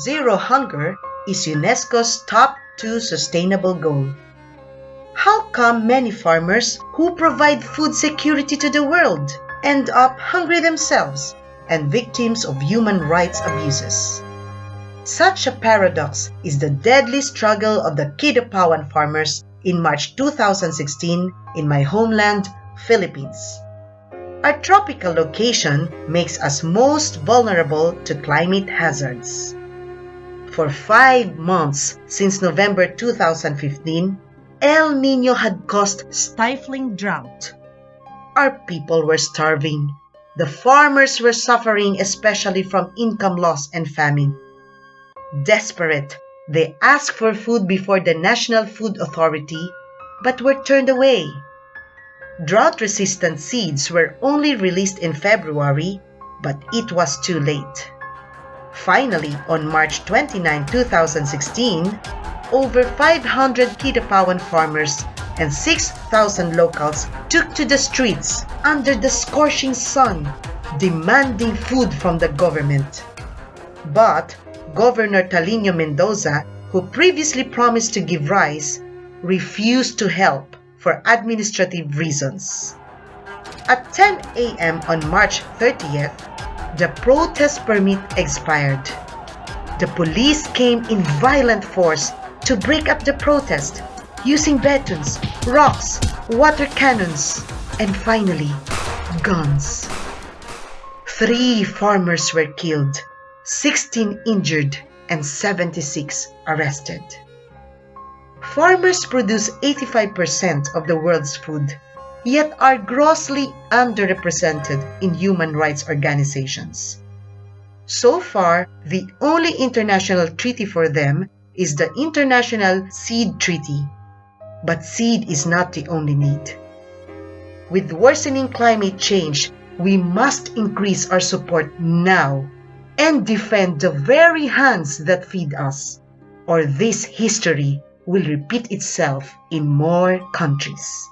Zero hunger is UNESCO's top two sustainable goal. How come many farmers who provide food security to the world end up hungry themselves and victims of human rights abuses? Such a paradox is the deadly struggle of the Kidapawan farmers in March 2016 in my homeland, Philippines. Our tropical location makes us most vulnerable to climate hazards. For five months since November 2015, El Nino had caused stifling drought. Our people were starving. The farmers were suffering especially from income loss and famine. Desperate, they asked for food before the National Food Authority but were turned away. Drought-resistant seeds were only released in February, but it was too late. Finally, on March 29, 2016, over 500 Kidapawan farmers and 6,000 locals took to the streets under the scorching sun, demanding food from the government. But Governor Talino Mendoza, who previously promised to give rice, refused to help for administrative reasons. At 10 a.m. on March 30th, the protest permit expired. The police came in violent force to break up the protest using batons, rocks, water cannons, and finally, guns. Three farmers were killed, 16 injured, and 76 arrested. Farmers produce 85% of the world's food, yet are grossly underrepresented in human rights organizations. So far, the only international treaty for them is the International Seed Treaty. But seed is not the only need. With worsening climate change, we must increase our support now and defend the very hands that feed us, or this history will repeat itself in more countries.